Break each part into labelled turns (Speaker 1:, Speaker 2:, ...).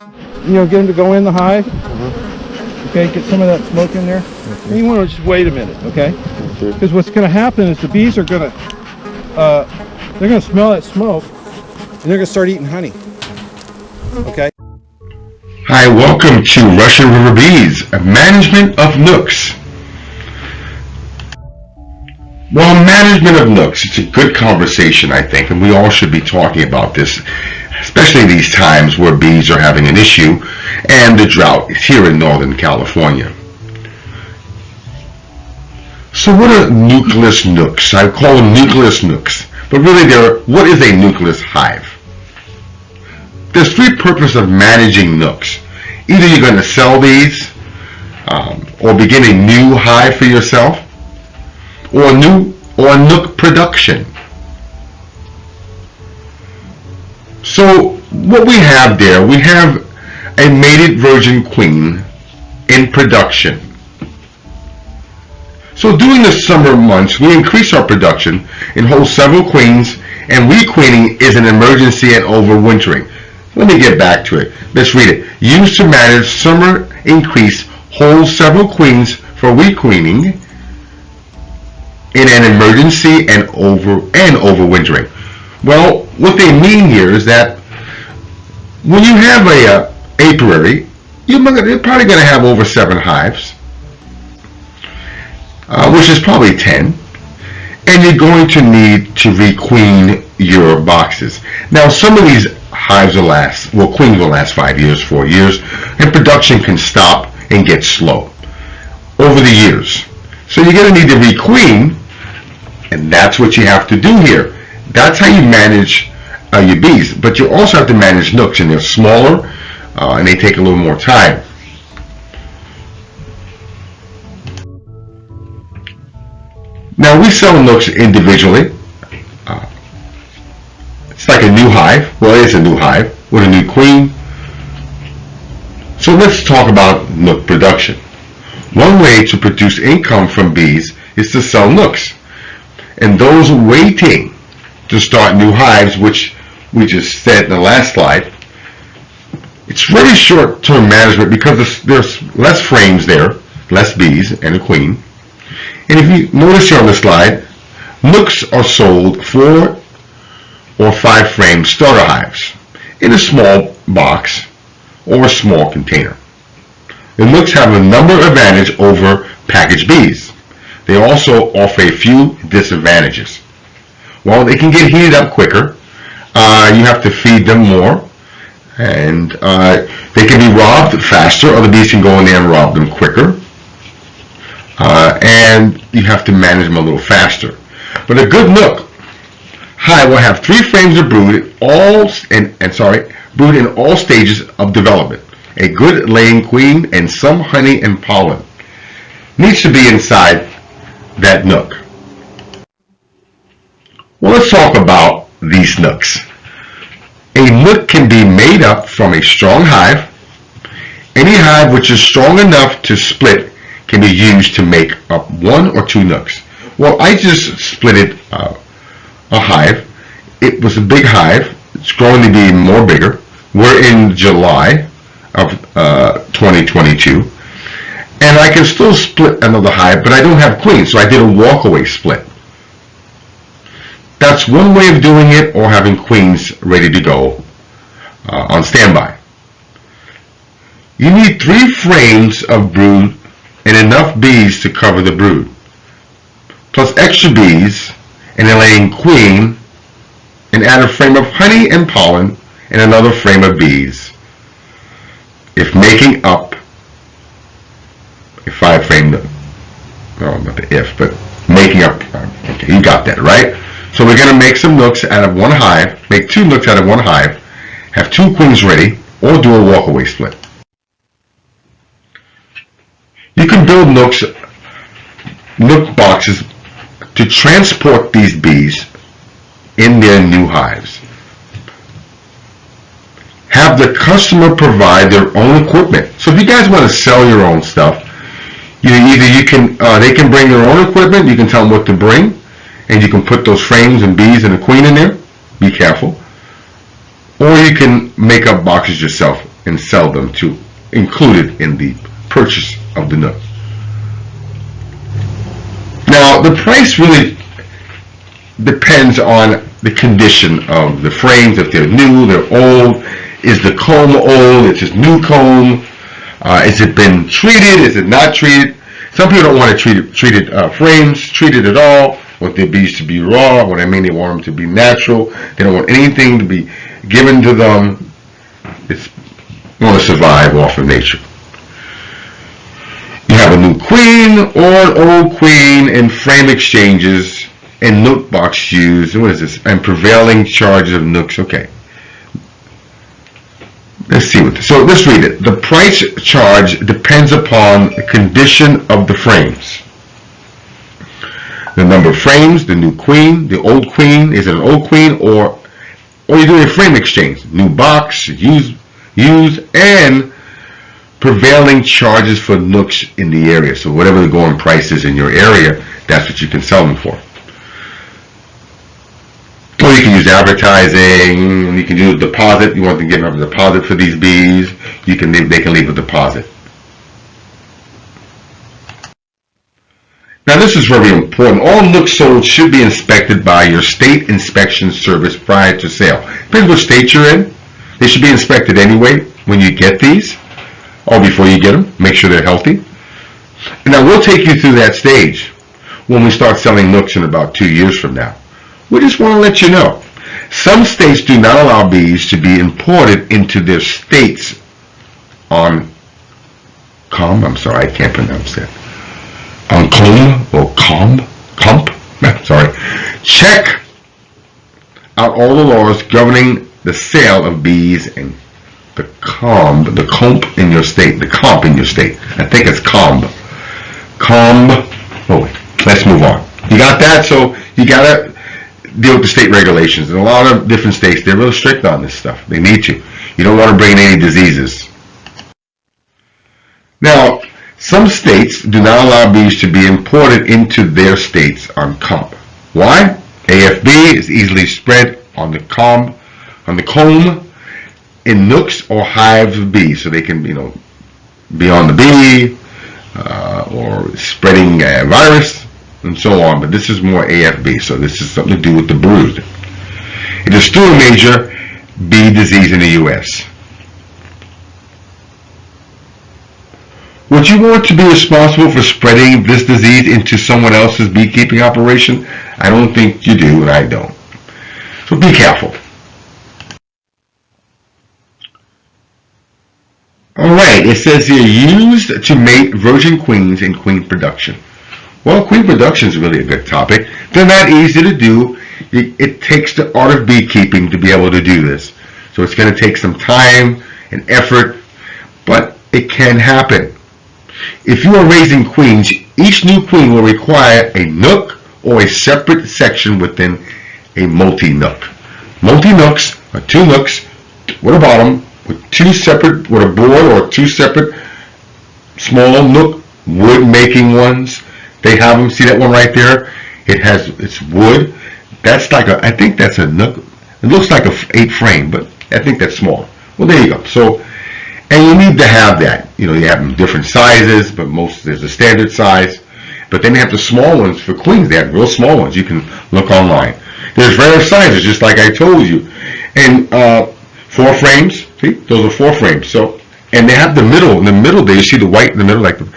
Speaker 1: You know, get them to go in the hive. Okay, get some of that smoke in there. And you want to just wait a minute, okay?
Speaker 2: Okay.
Speaker 1: Because what's going to happen is the bees are going to, uh, they're going to smell that smoke, and they're going to start eating honey. Okay.
Speaker 2: Hi, welcome to Russian River Bees, a management of nucs. Well, management of nucs, it's a good conversation, I think, and we all should be talking about this, especially these times where bees are having an issue and the drought is here in Northern California. So what are nucleus nucs? I call them nucleus nucs, but really they're, what is a nucleus hive? There's three purposes of managing nucs. Either you're going to sell these, um, or begin a new hive for yourself, or a new or a nuc production. So what we have there, we have a mated virgin queen in production. So during the summer months, we increase our production and hold several queens, and requeening is an emergency and overwintering. Let me get back to it. Let's read it. Used to manage summer increase, hold several queens for requeening in an emergency and over and overwintering. Well, what they mean here is that when you have a uh, apiary, you're probably going to have over seven hives, uh, which is probably 10, and you're going to need to requeen your boxes. Now, some of these hives will last, well, queens will last five years, four years, and production can stop and get slow over the years. So you're going to need to requeen, and that's what you have to do here. That's how you manage uh, your bees. But you also have to manage nucs, and they're smaller, uh, and they take a little more time. Now we sell nucs individually. Uh, it's like a new hive. Well, it is a new hive with a new queen. So let's talk about nuc production. One way to produce income from bees is to sell nucs. And those waiting to start new hives, which we just said in the last slide, it's really short-term management because there's less frames there, less bees and a queen. And if you notice here on the slide, nucs are sold four or five frame starter hives in a small box or a small container. The nucs have a number of advantages over packaged bees. They also offer a few disadvantages. Well, they can get heated up quicker. Uh, you have to feed them more. And uh, they can be robbed faster. Other bees can go in there and rob them quicker. Uh, and you have to manage them a little faster. But a good nuc hive will have three frames of brood, all and, and sorry, brood in all stages of development. A good laying queen and some honey and pollen needs to be inside that nuc. Well, let's talk about these nucs. A nuc can be made up from a strong hive. Any hive which is strong enough to split can be used to make up one or two nucs. Well, I just split uh, a hive. It was a big hive. It's growing to be more bigger. We're in July of uh, 2022 and I can still split another hive, but I don't have queens, so I did a walkaway split. That's one way of doing it, or having queens ready to go uh, on standby. You need three frames of brood and enough bees to cover the brood, plus extra bees and a laying queen, and add a frame of honey and pollen and another frame of bees. If making up a five frame, well, not the if, but making up, okay, you got that, right? So we're going to make some nucs out of one hive, make two nucs out of one hive, have two queens ready, or do a walkaway split. You can build nucs, nuc boxes to transport these bees in their new hives. Have the customer provide their own equipment. So if you guys want to sell your own stuff, you either you can uh, they can bring their own equipment, you can tell them what to bring, and you can put those frames and bees and a queen in there. Be careful. Or you can make up boxes yourself and sell them to included in the purchase of the nuc. Now, the price really depends on the condition of the frames, if they're new, they're old, is the comb old, is it new comb, uh, has it been treated, is it not treated? Some people don't want to treat it, treated uh, frames treated at all, want their bees to be raw, what I mean they want them to be natural, they don't want anything to be given to them, it's going to survive off of nature. You have a new queen or an old queen in frame exchanges and nuc box used. What is this? And prevailing charges of nucs. Okay. Let's see what. So let's read it. The price charge depends upon the condition of the frames. The number of frames, the new queen, the old queen. Is it an old queen or or you're doing a frame exchange? New box, used, used, and prevailing charges for nucs in the area. So whatever the going price is in your area, that's what you can sell them for. Or you can use advertising, you can use a deposit, you want to give them a deposit for these bees, you can leave, they can leave a deposit. Now this is very important. All nucs sold should be inspected by your state inspection service prior to sale. Depends what state you're in. They should be inspected anyway when you get these or before you get them. Make sure they're healthy. And now we'll take you through that stage when we start selling nucs in about two years from now. We just want to let you know. Some states do not allow bees to be imported into their states on com. I'm sorry, I can't pronounce that. On or com, comp. Eh, sorry. Check out all the laws governing the sale of bees and the comb, the comp in your state, the comp in your state. I think it's comb. Comb. Oh, wait. let's move on. You got that? So you gotta deal with the state regulations. In a lot of different states, they're real strict on this stuff. They need you. You don't want to bring in any diseases. Now, some states do not allow bees to be imported into their states on comb. Why? AFB is easily spread on the comb, on the comb, in nucs or hives of bees, so they can, you know, be on the bee uh, or spreading a virus and so on. But this is more AFB, so this is something to do with the brood. It is still a major bee disease in the U.S. Would you want to be responsible for spreading this disease into someone else's beekeeping operation? I don't think you do, and I don't. So be careful. Alright, it says here, used to mate virgin queens in queen production. Well, queen production is really a good topic. They're not easy to do. It, it takes the art of beekeeping to be able to do this. So it's going to take some time and effort, but it can happen. If you are raising queens, each new queen will require a nuc or a separate section within a multi-nuc. Multi-nucs are two nucs with a bottom with two separate, with a board or two separate small nuc wood making ones. They have them, see that one right there? It has, it's wood. That's like a, I think that's a nuc. It looks like a eight frame, but I think that's small. Well, there you go. So, and you need to have that. You know, you have them different sizes, but most, there's a standard size. But then they have the small ones for queens. They have real small ones. You can look online. There's various sizes, just like I told you. And uh, four frames, see, those are four frames. So, and they have the middle. In the middle there, you see the white in the middle, like the,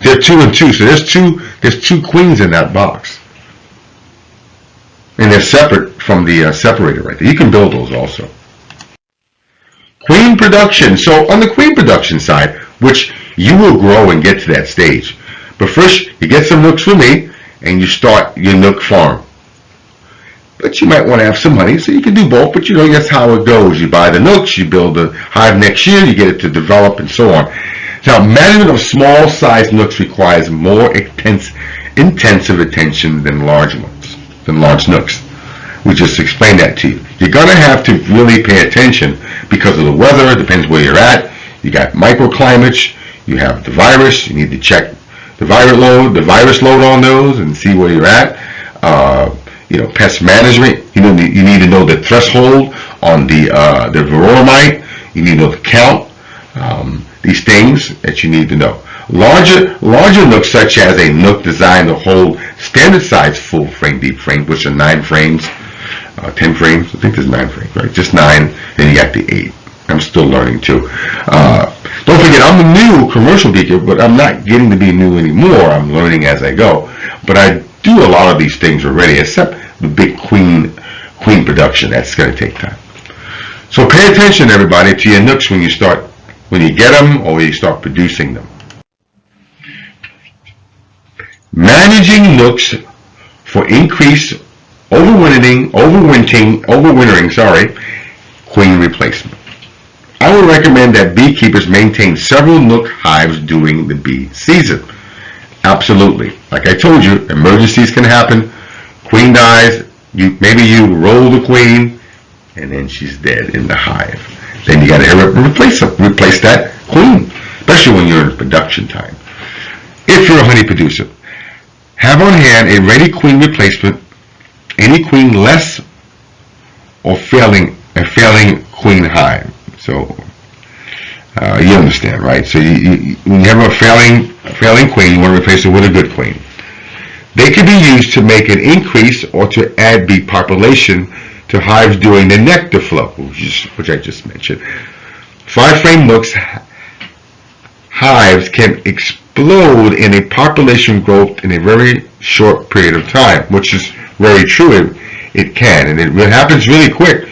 Speaker 2: they're two and two. So there's two, there's two queens in that box. And they're separate from the uh, separator right there. You can build those also. Queen production. So on the queen production side, which you will grow and get to that stage. But first, you get some nucs from me, and you start your nuc farm. But you might want to have some money, so you can do both, but you know, that's how it goes. You buy the nucs, you build the hive next year, you get it to develop, and so on. Now, management of small-sized nucs requires more intense, intensive attention than large ones, than large nucs. We just explained that to you. You're going to have to really pay attention because of the weather, depends where you're at. You got microclimates, you have the virus, you need to check the virus load, the virus load on those and see where you're at. Uh, you know, pest management, you know, you need to know the threshold on the, uh, the mite. You need to know the count um, these things that you need to know. Larger, larger nucs such as a nuc designed to hold standard size full frame deep frame, which are nine frames, uh, 10 frames, I think there's nine frames, right? Just nine, then you got the eight. I'm still learning too. Uh, don't forget, I'm a new commercial geeker, but I'm not getting to be new anymore. I'm learning as I go. But I do a lot of these things already, except the big queen, queen production. That's going to take time. So pay attention, everybody, to your nucs when you start, when you get them or when you start producing them. Managing nucs for increased overwintering, overwintering, overwintering, sorry, queen replacement. I would recommend that beekeepers maintain several nuc hives during the bee season. Absolutely. Like I told you, emergencies can happen. Queen dies, you maybe you roll the queen, and then she's dead in the hive. Then you got to replace replace that queen, especially when you're in production time. If you're a honey producer, have on hand a ready queen replacement. Any queen less or failing a failing queen hive. So uh, you understand, right? So you, you, when you have a failing a failing queen, you want to replace it with a good queen. They can be used to make an increase or to add bee population to hives during the nectar flow, which, is, which I just mentioned. Five frame nucs hives can explode in a population growth in a very short period of time, which is very true. It, it can, and it happens really quick.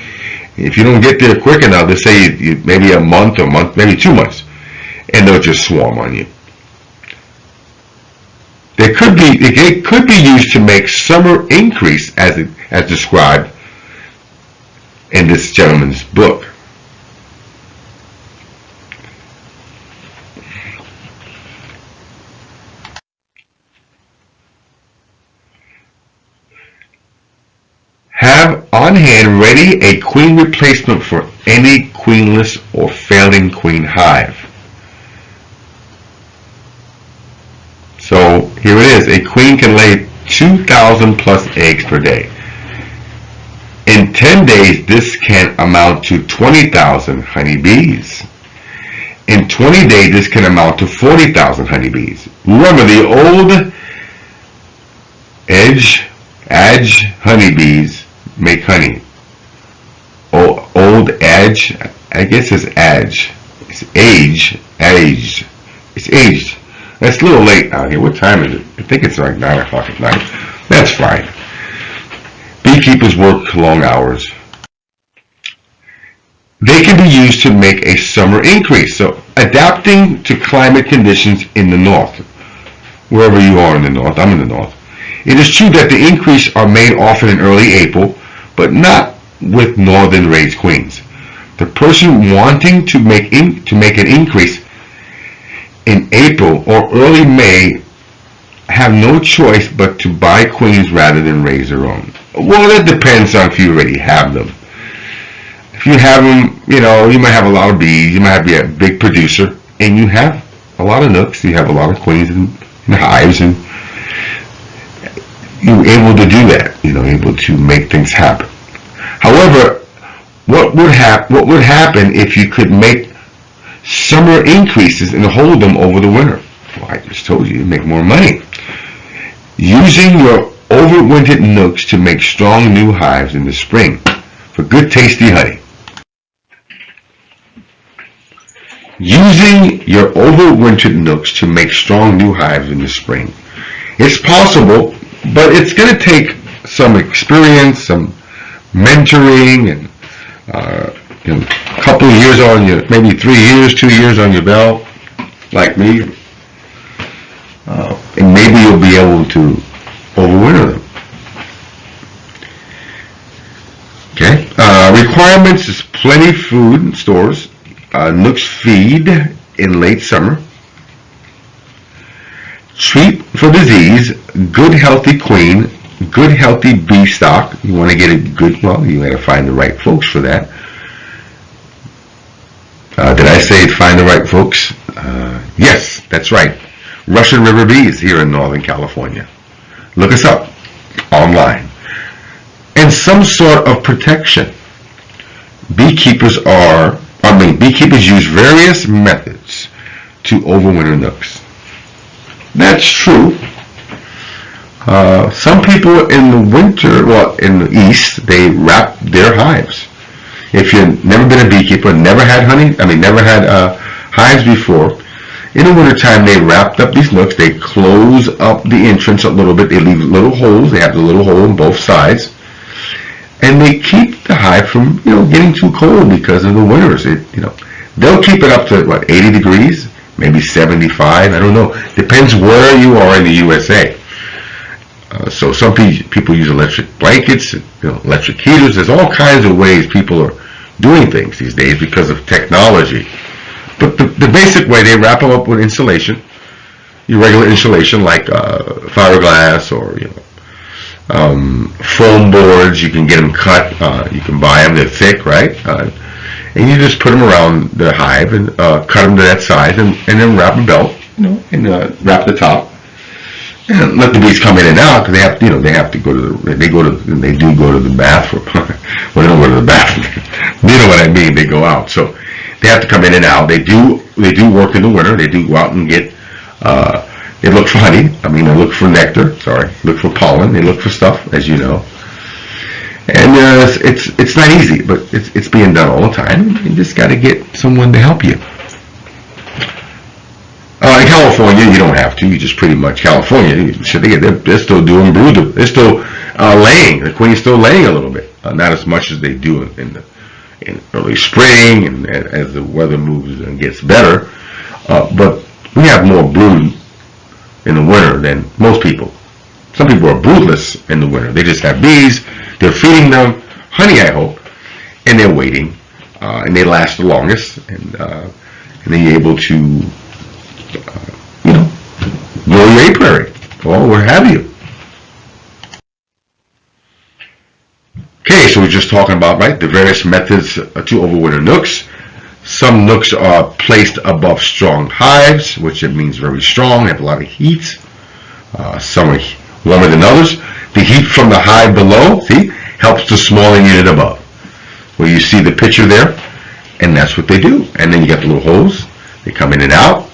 Speaker 2: If you don't get there quick enough, they say you, you, maybe a month or month, maybe two months, and they'll just swarm on you. They could be it could be used to make summer increase as it, as described in this gentleman's book. Have on hand ready a queen replacement for any queenless or failing queen hive. So here it is. A queen can lay 2,000 plus eggs per day. In 10 days, this can amount to 20,000 honeybees. In 20 days, this can amount to 40,000 honeybees. Remember, the old edge, edge honeybees make honey. O old edge, I guess it's edge. It's age, age. It's aged. It's a little late out here. What time is it? I think it's like 9 o'clock at night. That's fine. Beekeepers work long hours. They can be used to make a summer increase. So adapting to climate conditions in the north. Wherever you are in the north. I'm in the north. It is true that the increase are made often in early April, but not with northern raised queens. The person wanting to make in, to make an increase in April or early May have no choice but to buy queens rather than raise their own. Well, that depends on if you already have them. If you have them, you know, you might have a lot of bees, you might be a big producer, and you have a lot of nucs, you have a lot of queens and, and hives, and you're able to do that, you know, able to make things happen. However, what would what would happen if you could make summer increases and hold them over the winter? Well, I just told you, you make more money. Using your overwintered nucs to make strong new hives in the spring for good tasty honey. Using your overwintered nucs to make strong new hives in the spring. It's possible, but it's going to take some experience, some mentoring, and uh, you know, a couple years on your, maybe three years, two years on your belt, like me, uh, and maybe you'll be able to overwinter them. Okay. Uh, requirements is plenty food in stores. Uh, Nucs feed in late summer. Treat for disease. Good healthy queen. Good healthy bee stock. You want to get a good, well, you got to find the right folks for that. Uh, did I say find the right folks? Uh, yes, that's right. Russian River Bees here in Northern California. Look us up online. And some sort of protection. Beekeepers are I mean, beekeepers use various methods to overwinter nucs. That's true. Uh, some people in the winter, well, in the east, they wrap their hives. If you've never been a beekeeper, never had honey, I mean, never had uh, hives before, in the wintertime they wrapped up these nucs, they close up the entrance a little bit, they leave little holes, they have the little hole on both sides, and they keep the hive from, you know, getting too cold because of the winters. It, you know, they'll keep it up to, what, 80 degrees? Maybe 75, I don't know. Depends where you are in the USA. Uh, so some pe- people use electric blankets, you know, electric heaters. There's all kinds of ways people are doing things these days because of technology. But the, the basic way, they wrap them up with insulation, your regular insulation like uh, fiberglass or you know um, foam boards. You can get them cut. Uh, you can buy them. They're thick, right? Uh, and you just put them around the hive and uh, cut them to that size, and, and then wrap a belt, you know, and wrap the top and let the bees come in and out because they have, you know, they have to go to the, they go to, they do go to the bathroom. well, they don't go to the bathroom. you know what I mean? They go out. So they have to come in and out. They do, they do work in the winter. They do go out and get, uh, they look for honey. I mean, they look for nectar. Sorry, look for pollen. They look for stuff, as you know. And uh, it's it's not easy, but it's it's being done all the time. You just got to get someone to help you. Uh, in California, you don't have to. You just pretty much California. they, they're, they're still doing brood. They're still uh, laying. The queen's still laying a little bit, uh, not as much as they do in, in the in early spring and, a- as the weather moves and gets better. Uh, but we have more brood in the winter than most people. Some people are broodless in the winter. They just have bees. They're feeding them honey, I hope, and they're waiting, uh, and they last the longest, and uh, and they're able to grow your apiary or what have you. Okay, so we're just talking about, right, the various methods to overwinter nucs. Some nucs are placed above strong hives, which it means very strong, have a lot of heat. Uh, some are warmer than others. The heat from the hive below, see, helps the smaller unit above. Where you see the picture there, and that's what they do. And then you got the little holes. They come in and out,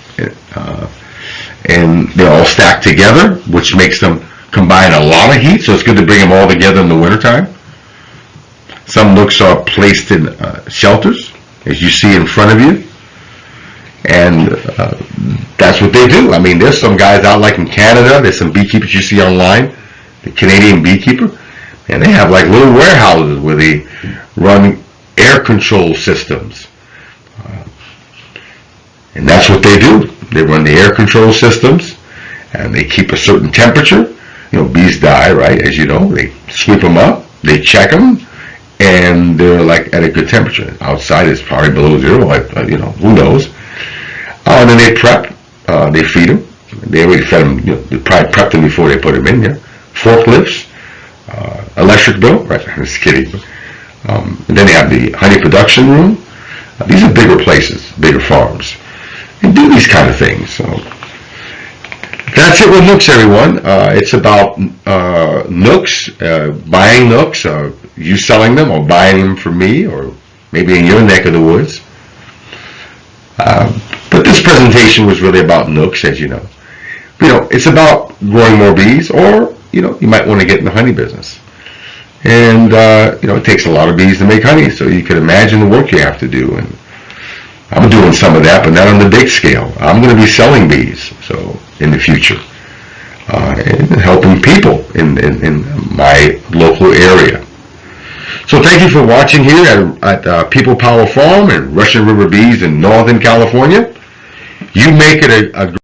Speaker 2: uh, and they're all stacked together, which makes them combine a lot of heat. So it's good to bring them all together in the wintertime. Some nucs are placed in uh, shelters, as you see in front of you, and uh, that's what they do. I mean, there's some guys out like in Canada. There's some beekeepers you see online, the Canadian beekeeper, and they have like little warehouses where they run air control systems. Uh, and that's what they do. They run the air control systems, and they keep a certain temperature. You know, bees die, right? As you know, they sweep them up, they check them, and they're like at a good temperature. Outside is probably below zero, you know, who knows? Uh, and then they prep, uh, they feed them. They already fed them. You know, they probably prepped them before they put them in there. Forklifts, uh, electric bill. Right? I'm just kidding. Um, then they have the honey production room. Uh, these are bigger places, bigger farms, and do these kind of things. So that's it with Nucs, everyone. Uh, it's about uh, Nucs, uh, buying Nucs, uh, you selling them or buying them from me, or maybe in your neck of the woods. Uh, but this presentation was really about Nucs, as you know. You know, it's about growing more bees, or you know, you might want to get in the honey business. And uh, you know, it takes a lot of bees to make honey, so you can imagine the work you have to do. And I'm doing some of that, but not on the big scale. I'm going to be selling bees, so in the future, uh, and helping people in, in, in my local area. So thank you for watching here at, at uh, People Power Farm and Russian River Bees in Northern California. You make it a, a